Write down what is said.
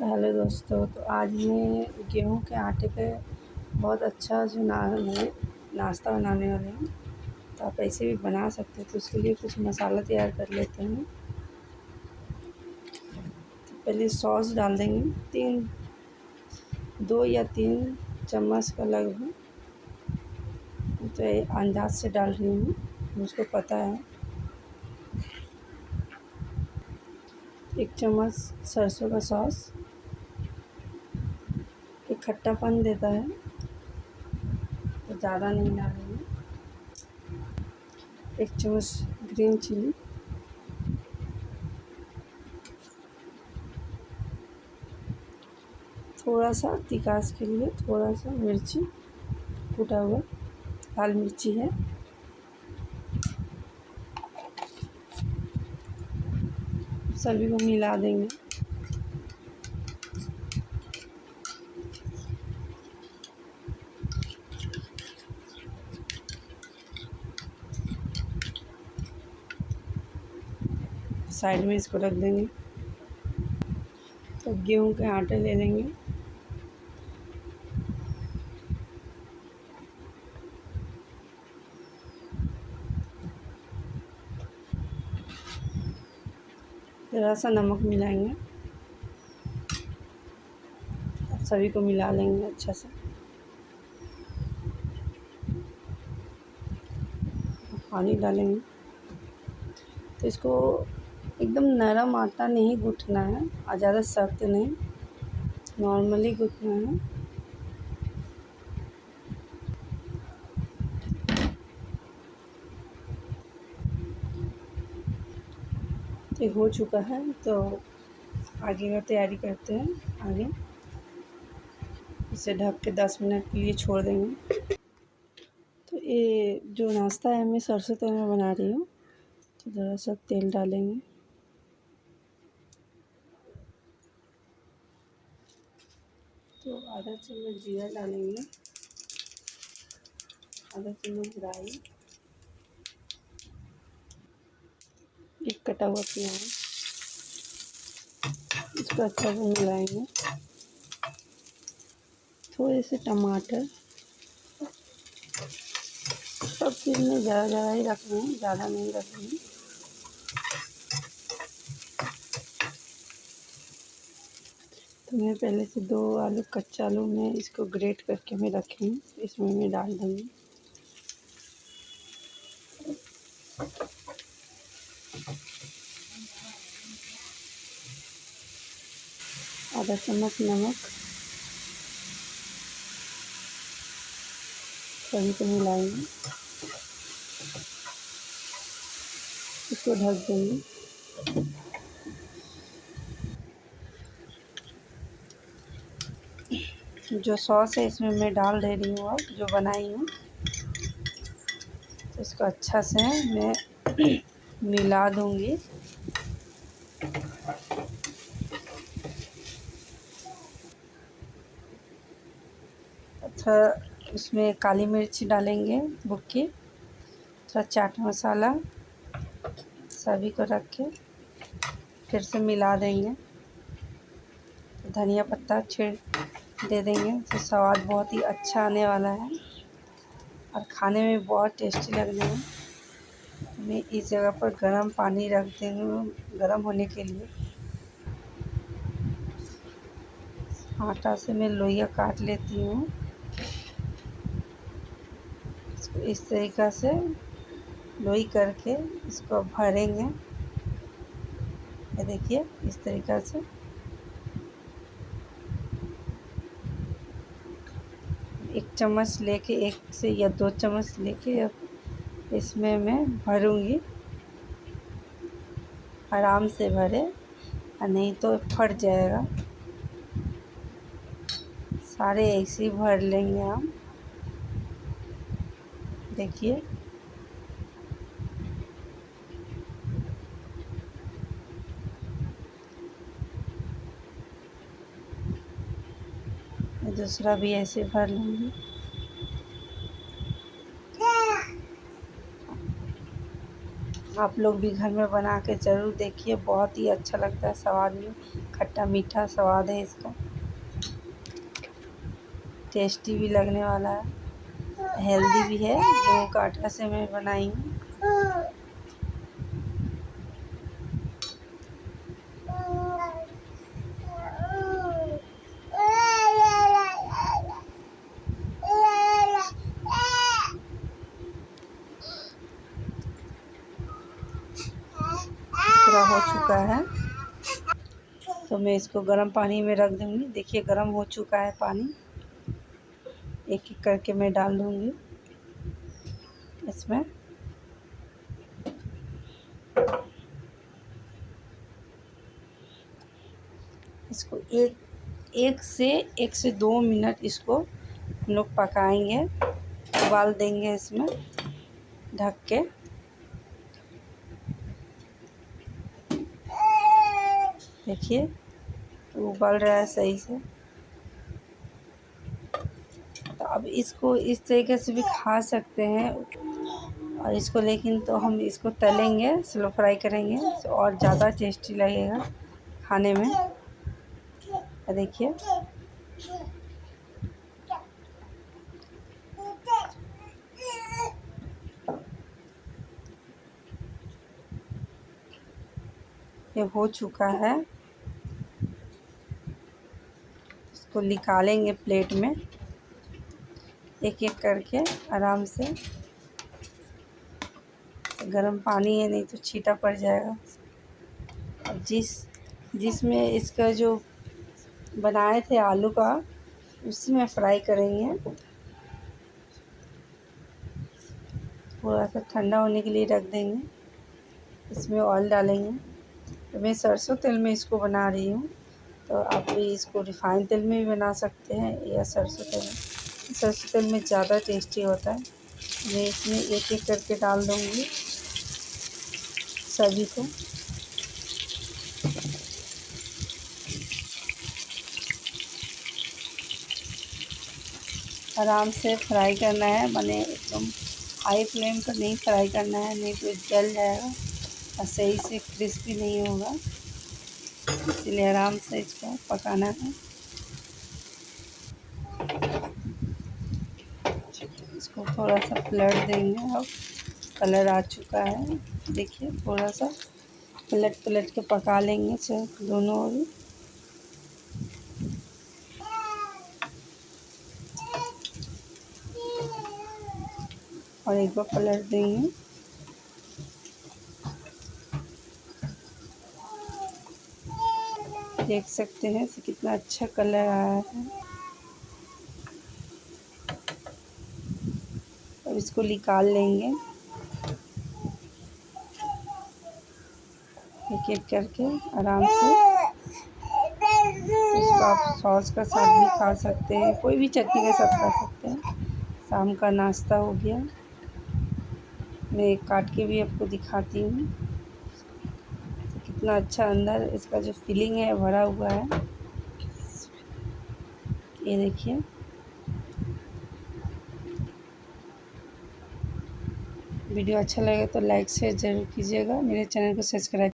Hello दोस्तों तो आज मैं गेहूँ के आटे पे बहुत अच्छा जो ना नाश्ता बनाने वाले हैं। तो आप ऐसे भी बना सकते हैं तो उसके लिए कुछ मसाला तैयार कर लेते हैं। तो पहले सॉस डाल देंगे, तीन, दो या तीन चम्मच का लगभग। तो अंदाज से डाल रही हूँ, मुझको पता है। एक चम्मच सरसों का सॉस। खट्टापन देता है। तो ज़्यादा नहीं डालेंगे। एक चम्मच ग्रीन चिली। थोड़ा सा तिकास के लिए थोड़ा सा मिर्ची कूटा हुआ लाल मिर्ची है। सभी को मिला देंगे। साइड में इसको रख देंगे। तो गेहूँ के आटे ले लेंगे। ज़रा सा नमक मिलाएँगे। सभी को मिला लेंगे अच्छा से। पानी डालेंगे। तो इसको एकदम नरम आटा नहीं गूँथना है और ज़्यादा सख्त नहीं, नॉर्मली गूँथना है। तो हो चुका है तो आगे का तैयारी करते हैं, आगे। इसे ढक के दस मिनट के लिए छोड़ देंगे। तो ये जो नाश्ता है, मैं सरसों तेल में बना रही हूँ तो ज़रा सा तेल डालेंगे। तो आधा चम्मच जीरा डालेंगे। आधा चम्मच राई। एक कटा हुआ प्याज। इसको अच्छा से मिलाएँगे। थोड़े से टमाटर। सब चीज़ में ज़्यादा ज़्यादा ही रखना है, ज़्यादा नहीं रख रहे हैं। तो मैं पहले से दो आलू, कच्चा आलू में इसको ग्रेट करके मैं रखी हूँ। इसमें मैं डाल दूँगी। आधा चम्मच नमक। सभी को मिलाएँगे इसको ढक देंगे। जो सॉस है, इसमें मैं डाल दे रही हूँ अब, जो बनाई हूँ। इसको अच्छा से मैं मिला दूँगी। अच्छा इसमें काली मिर्च डालेंगे बुक्की थोड़ा चाट मसाला, सभी को रख के फिर से मिला देंगे। धनिया पत्ता छिड़ दे देंगे। तो स्वाद बहुत ही अच्छा आने वाला है और खाने में बहुत टेस्टी लगने में मैं इस जगह पर गर्म पानी रख देंगे गर्म होने के लिए। आटा से मैं लोइया काट लेती हूँ। इस तरीक़ा से लोई करके इसको भरेंगे। ये देखिए, इस तरीक़ा से। एक चम्मच लेके, एक से या दो चम्मच लेके अब इसमें मैं भरूँगी। आराम से भरे, और नहीं तो फट जाएगा। सारे ऐसे ही भर लेंगे हम। देखिए। दूसरा भी ऐसे भर लूँगी। आप लोग भी घर में बना के ज़रूर देखिए, बहुत ही अच्छा लगता है स्वाद में। खट्टा मीठा स्वाद है इसका। टेस्टी भी लगने वाला है। हेल्दी भी है। गेहूँ का आटा से मैं बनाई हूँ। पूरा हो चुका है। तो मैं इसको गर्म पानी में रख दूँगी। देखिए, गर्म हो चुका है पानी। एक एक करके मैं डाल दूँगी इसमें। इसको एक एक से एक से दो मिनट इसको हम लोग पकाएँगे। उबाल देंगे इसमें ढक के। देखिए तो उबल रहा है सही से। तो अब इसको इस तरीके से भी खा सकते हैं और इसको लेकिन तो हम इसको तलेंगे, स्लो फ्राई करेंगे तो और ज़्यादा टेस्टी लगेगा खाने में। देखिए। ये हो चुका है। इसको निकालेंगे प्लेट में। एक एक करके आराम से। गर्म पानी है, नहीं तो छीटा पड़ जाएगा। और जिस, जिसमें इसका जो बनाए थे आलू का, उसी में फ्राई करेंगे। थोड़ा सा ठंडा होने के लिए रख देंगे। इसमें ऑयल डालेंगे। मैं सरसों तेल में इसको बना रही हूँ। तो आप भी इसको रिफ़ाइन तेल में भी बना सकते हैं या सरसों तेल में। सरसों तेल में ज़्यादा टेस्टी होता है। मैं इसमें एक एक करके डाल दूँगी सभी को। आराम से फ्राई करना है। मैंने एकदम हाई फ्लेम पर नहीं फ्राई करना है। नहीं तो जल जाएगा। और सही से क्रिस्पी नहीं होगा। इसलिए आराम से इसको पकाना है। इसको थोड़ा सा पलट देंगे अब। कलर आ चुका है। देखिए थोड़ा सा पलट पलट के पका लेंगे दोनों ओर और एक बार पलट देंगे। देख सकते हैं कितना अच्छा कलर आया है। अब इसको निकाल लेंगे। एक एक करके आराम से। इसको आप सॉस का साथ भी खा सकते हैं, कोई भी चटनी के साथ खा सकते हैं। शाम का नाश्ता हो गया। मैं काट के भी आपको दिखाती हूँ। कितना अच्छा अंदर इसका जो फीलिंग है, भरा हुआ है। ये देखिए। वीडियो अच्छा लगे तो लाइक शेयर ज़रूर कीजिएगा। मेरे चैनल को सब्सक्राइब